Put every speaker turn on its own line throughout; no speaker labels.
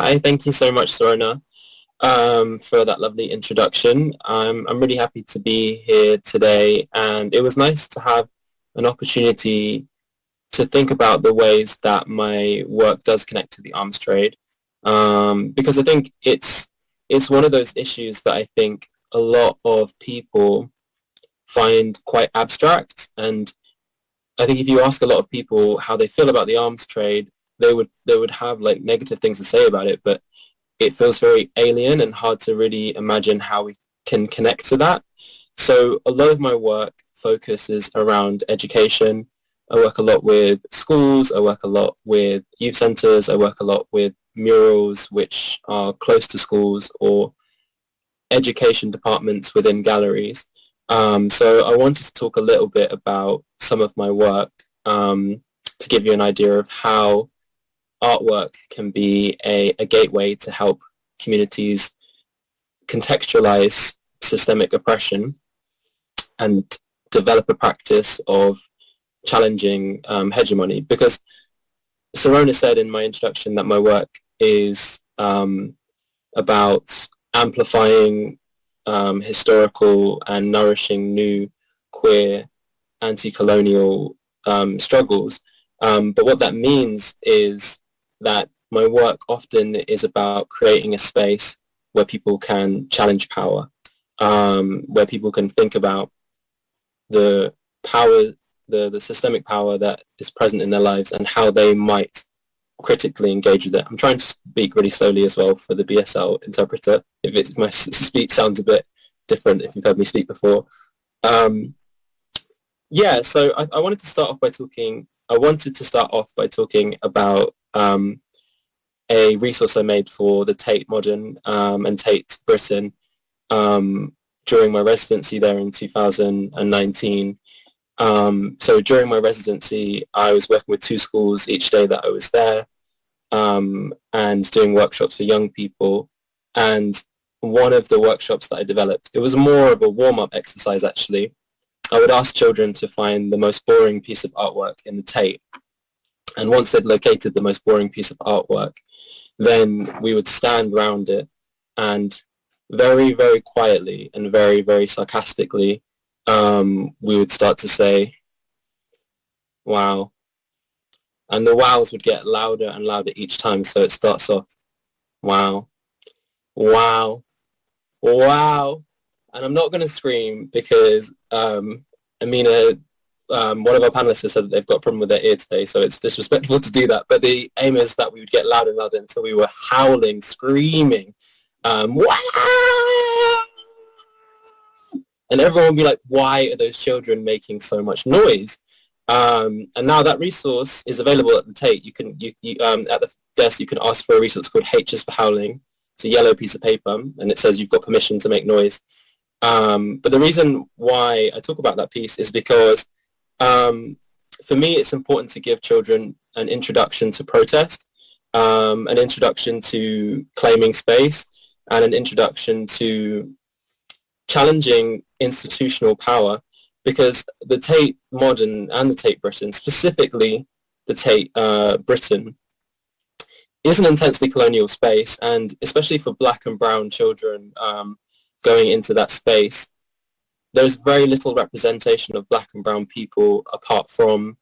Hi, thank you so much, Sorona, um, for that lovely introduction. I'm really happy to be here today, and it was nice to have an opportunity to think about the ways that my work does connect to the arms trade, um, because I think it's it's one of those issues that I think a lot of people find quite abstract, and I think if you ask a lot of people how they feel about the arms trade, they would they would have like negative things to say about it, but it feels very alien and hard to really imagine how we can connect to that. So a lot of my work focuses around education. I work a lot with schools. I work a lot with youth centres. I work a lot with murals which are close to schools or education departments within galleries. Um, so I wanted to talk a little bit about some of my work um, to give you an idea of how artwork can be a, a gateway to help communities contextualize systemic oppression and develop a practice of challenging um, hegemony. Because Sorona said in my introduction that my work is um, about amplifying um, historical and nourishing new queer anti-colonial um, struggles. Um, but what that means is that my work often is about creating a space where people can challenge power, um, where people can think about the power, the, the systemic power that is present in their lives and how they might critically engage with it. I'm trying to speak really slowly as well for the BSL interpreter. If, it, if my speech sounds a bit different, if you've heard me speak before. Um, yeah, so I, I, wanted to start off by talking. I wanted to start off by talking about um, a resource I made for the Tate Modern um, and Tate Britain um, during my residency there in 2019. Um, so during my residency, I was working with two schools each day that I was there um, and doing workshops for young people. And one of the workshops that I developed, it was more of a warm-up exercise actually. I would ask children to find the most boring piece of artwork in the Tate. And once they'd located the most boring piece of artwork, then we would stand round it and very, very quietly and very, very sarcastically, um, we would start to say, wow. And the wows would get louder and louder each time. So it starts off, wow, wow, wow. And I'm not going to scream because um, Amina um, one of our panelists has said that they've got a problem with their ear today, so it's disrespectful to do that. But the aim is that we would get louder and louder until we were howling, screaming, um, and everyone would be like, why are those children making so much noise? Um, and now that resource is available at the Tate. You can, you, you um, at the desk, you can ask for a resource called H is for Howling. It's a yellow piece of paper, and it says you've got permission to make noise. Um, but the reason why I talk about that piece is because um, for me, it's important to give children an introduction to protest, um, an introduction to claiming space, and an introduction to challenging institutional power because the Tate Modern and the Tate Britain, specifically the Tate uh, Britain, is an intensely colonial space and especially for black and brown children um, going into that space, there's very little representation of black and brown people apart from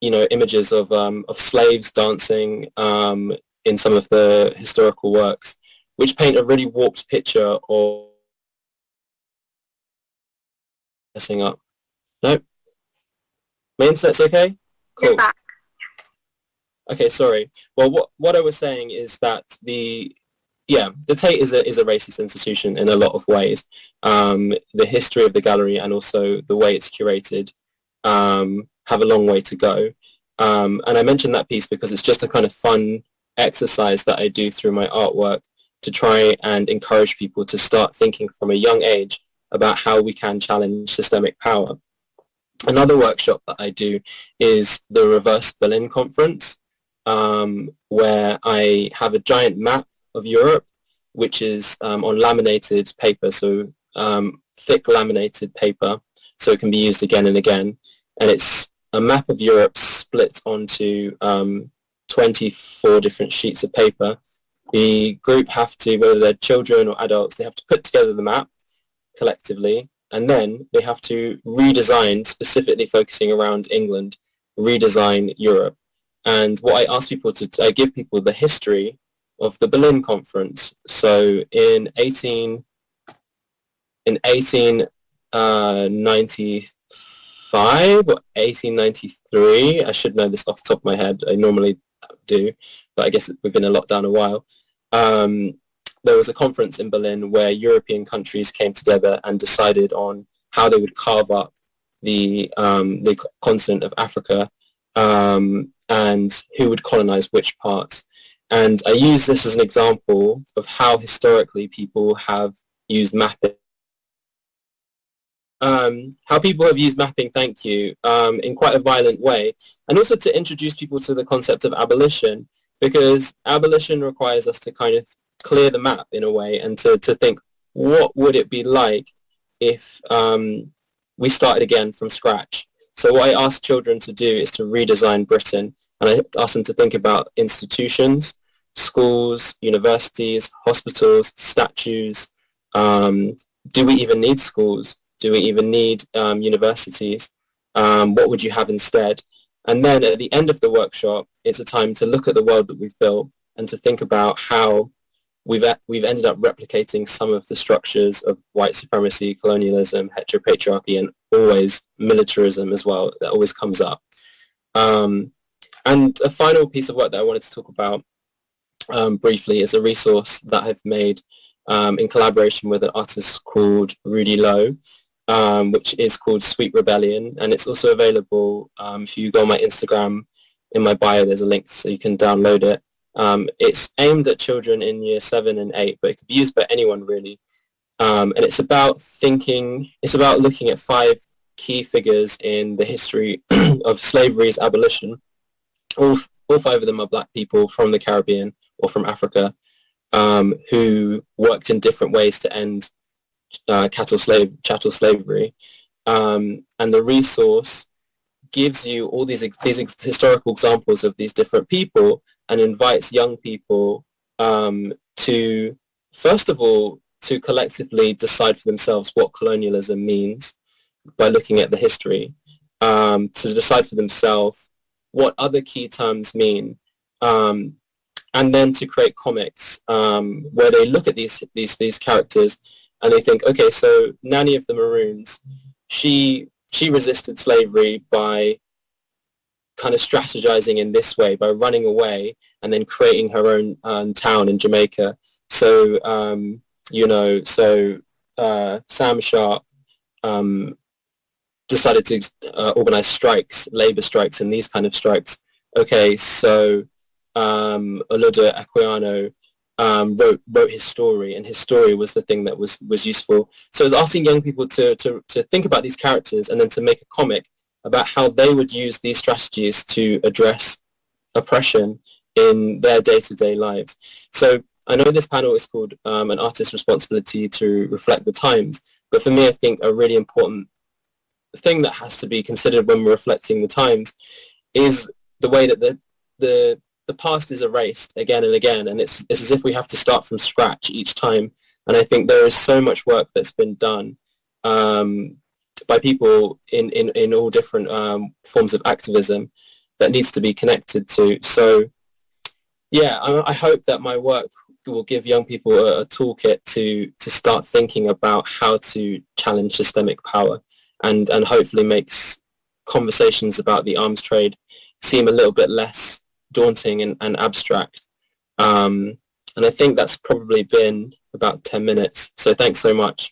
you know images of um, of slaves dancing um, in some of the historical works, which paint a really warped picture of messing up. No, my internet's okay.
Cool.
Okay, sorry. Well, what what I was saying is that the yeah, the Tate is a is a racist institution in a lot of ways. Um, the history of the gallery and also the way it's curated um, have a long way to go. Um, and I mentioned that piece because it's just a kind of fun exercise that I do through my artwork to try and encourage people to start thinking from a young age about how we can challenge systemic power. Another workshop that I do is the Reverse Berlin Conference, um, where I have a giant map of Europe, which is um, on laminated paper, so um, thick laminated paper, so it can be used again and again. And it's a map of Europe split onto um, 24 different sheets of paper. the group have to, whether they're children or adults, they have to put together the map collectively, and then they have to redesign, specifically focusing around England, redesign Europe. And what I ask people to, I give people the history of the Berlin Conference. So in 18, in 1895 uh, or 1893, I should know this off the top of my head. I normally do, but I guess we've been in lockdown a while. Um, there was a conference in Berlin where European countries came together and decided on how they would carve up the um, the continent of Africa um, and who would colonize which parts. And I use this as an example of how historically people have used mapping. Um, how people have used mapping, thank you, um, in quite a violent way. And also to introduce people to the concept of abolition, because abolition requires us to kind of clear the map in a way and to, to think, what would it be like if um, we started again from scratch? So what I ask children to do is to redesign Britain and I ask them to think about institutions, schools, universities, hospitals, statues. Um, do we even need schools? Do we even need um, universities? Um, what would you have instead? And then at the end of the workshop, it's a time to look at the world that we've built and to think about how we've, we've ended up replicating some of the structures of white supremacy, colonialism, heteropatriarchy, and always militarism as well. That always comes up. Um, and a final piece of work that I wanted to talk about um, briefly is a resource that I've made um, in collaboration with an artist called Rudy Loewe, um, which is called Sweet Rebellion. And it's also available um, if you go on my Instagram, in my bio there's a link so you can download it. Um, it's aimed at children in year seven and eight, but it could be used by anyone really. Um, and it's about thinking, it's about looking at five key figures in the history of slavery's abolition all, all five of them are black people from the Caribbean or from Africa um, who worked in different ways to end uh, cattle slave chattel slavery. Um, and the resource gives you all these these historical examples of these different people and invites young people um, to first of all to collectively decide for themselves what colonialism means by looking at the history, um, to decide for themselves what other key terms mean, um, and then to create comics um, where they look at these these these characters and they think, okay, so Nanny of the Maroons, she she resisted slavery by kind of strategizing in this way by running away and then creating her own um, town in Jamaica. So um, you know, so uh, Sam Sharpe um, decided to uh, organize strikes, labor strikes, and these kind of strikes. Okay, so um, Olaudah Equiano um, wrote wrote his story, and his story was the thing that was was useful. So I was asking young people to to to think about these characters, and then to make a comic about how they would use these strategies to address oppression in their day-to-day lives. So I know this panel is called um, an artist's responsibility to reflect the times, but for me, I think a really important thing that has to be considered when we're reflecting the times is the way that the the the past is erased again and again, and it's it's as if we have to start from scratch each time. And I think there is so much work that's been done um, by people in, in, in all different um, forms of activism that needs to be connected to. So, yeah, I, I hope that my work will give young people a, a toolkit to to start thinking about how to challenge systemic power and, and hopefully makes conversations about the arms trade seem a little bit less daunting and, and abstract. Um, and I think that's probably been about 10 minutes. So thanks so much.